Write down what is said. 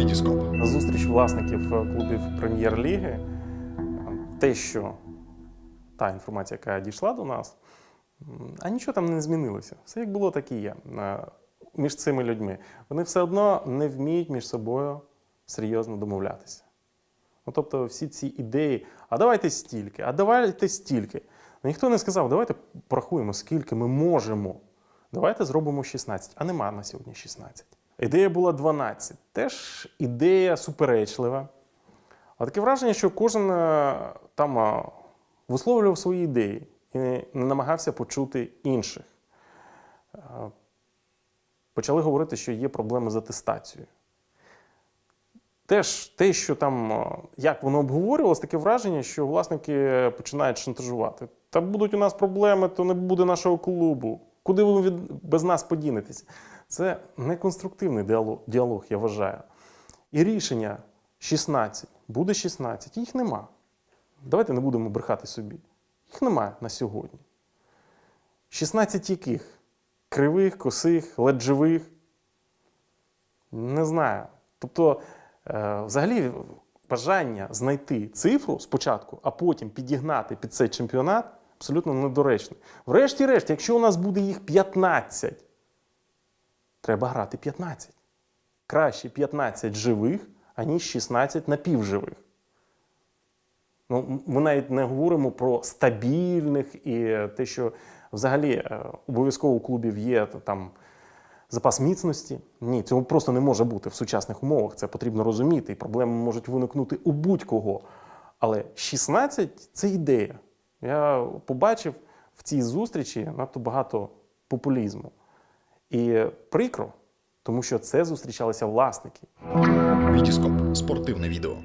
Вітіскоп. Зустріч власників е, клубів прем'єр-ліги, те, що та інформація, яка дійшла до нас, а нічого там не змінилося. Все як було, так і є е, між цими людьми. Вони все одно не вміють між собою серйозно домовлятися. Ну, тобто, всі ці ідеї, а давайте стільки, а давайте стільки. Ну, ніхто не сказав, давайте порахуємо, скільки ми можемо. Давайте зробимо 16, а нема на сьогодні 16. Ідея була 12. Теж ідея суперечлива. А таке враження, що кожен е, там е, висловлював свої ідеї і не намагався почути інших. Е, Почали говорити, що є проблеми з атестацією. Теж те, що там, як воно обговорювалось, таке враження, що власники починають шантажувати. Та будуть у нас проблеми, то не буде нашого клубу. Куди ви без нас подінетеся? Це неконструктивний діалог, я вважаю. І рішення 16, буде 16, їх нема. Давайте не будемо брехати собі. Їх немає на сьогодні. 16 яких? Кривих, косих, ледь живих? Не знаю. Тобто, е, взагалі, бажання знайти цифру спочатку, а потім підігнати під цей чемпіонат абсолютно недоречне. Врешті-решт, якщо у нас буде їх 15, треба грати 15. Краще 15 живих, аніж 16 напівживих. Ну, ми навіть не говоримо про стабільних і те, що взагалі е, обов'язково у клубів є там запас міцності. Ні, цього просто не може бути в сучасних умовах. Це потрібно розуміти, і проблеми можуть виникнути у будь-кого. Але 16 це ідея. Я побачив в цій зустрічі надто багато популізму. І прикро, тому що це зустрічалися власники. Вітіскоп. Спортивне відео.